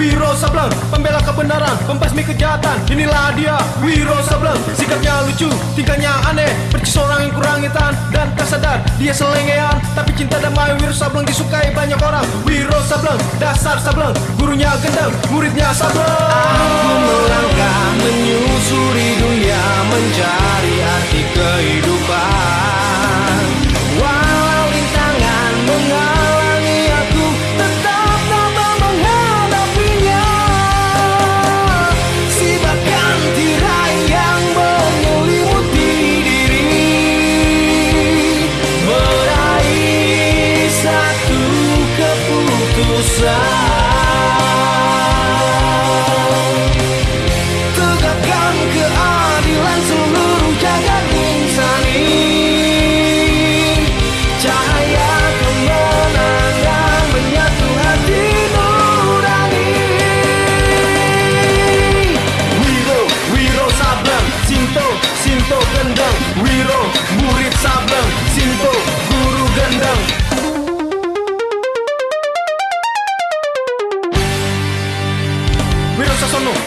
Wiro Sableng Pembela kebenaran, pembasmi kejahatan Inilah dia, Wiro Sableng. Sikapnya lucu, tingkahnya aneh Percis orang yang kurang hitam dan tak sadar Dia selengean, tapi cinta damai Wiro Sableng disukai banyak orang. Wiro Sableng, dasar Sableng Gurunya gendeng, muridnya Sableng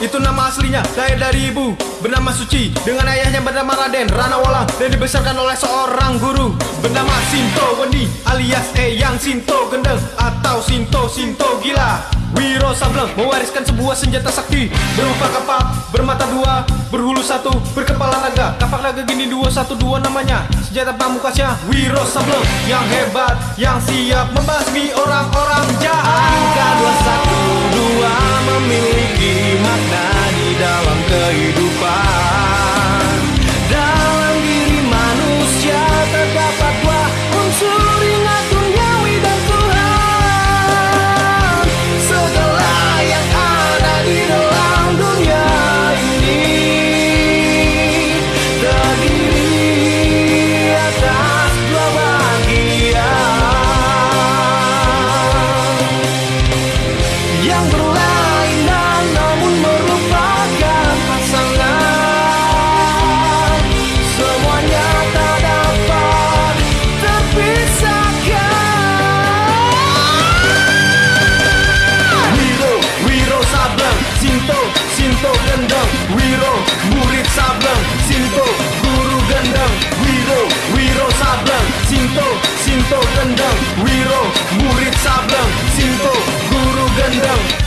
itu nama aslinya Lahir dari ibu, bernama Suci Dengan ayahnya bernama Raden, Rana Walang Dan dibesarkan oleh seorang guru Bernama Sinto Wendi alias Eyang Sinto Gendeng Atau Sinto Sinto Gila. Wiro Sableng mewariskan sebuah senjata sakti Berupa kapak, bermata dua, berhulu satu, berkepala naga Kapak naga gini dua satu dua namanya Senjata pamukasnya Wiro Sableng Yang hebat, yang siap membasmi orang-orang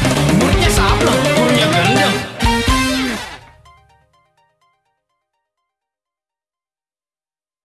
Thank you.